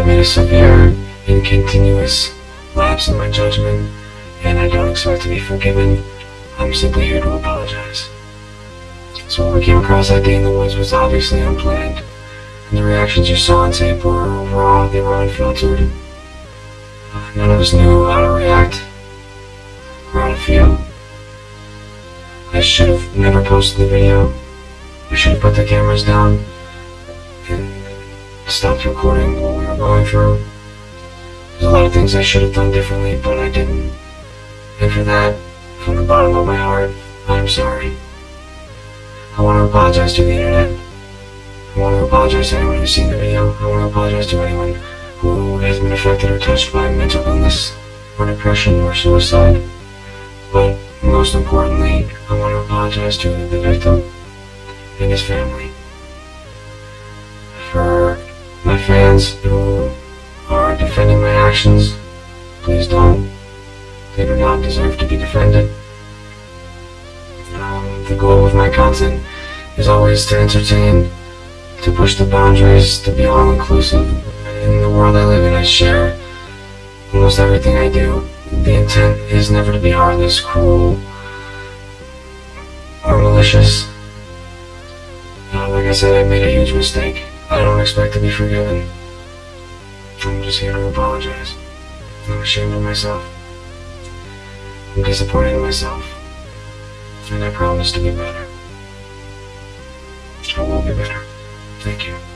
I've made a severe and continuous lapse in my judgment, and I don't expect to be forgiven. I'm simply here to apologize. So what we came across that day in the woods was obviously unplanned, and the reactions you saw on tape were raw, they were unfiltered. None of us knew how to react, or how to feel. I should have never posted the video. We should have put the cameras down stopped recording what we were going through. There's a lot of things I should have done differently, but I didn't. And for that, from the bottom of my heart, I'm sorry. I want to apologize to the internet. I want to apologize to anyone who's seen the video. I want to apologize to anyone who has been affected or touched by mental illness or depression or suicide. But most importantly, I want to apologize to the victim and his family. Who are defending my actions, please don't. They do not deserve to be defended. Um, the goal of my content is always to entertain, to push the boundaries, to be all-inclusive. In the world I live in, I share almost everything I do. The intent is never to be heartless, cruel, or malicious. Uh, like I said, I made a huge mistake. I don't expect to be forgiven. I'm just here to apologize. I'm ashamed of myself. I'm disappointed in myself. And I promise to be better. I will be better. Thank you.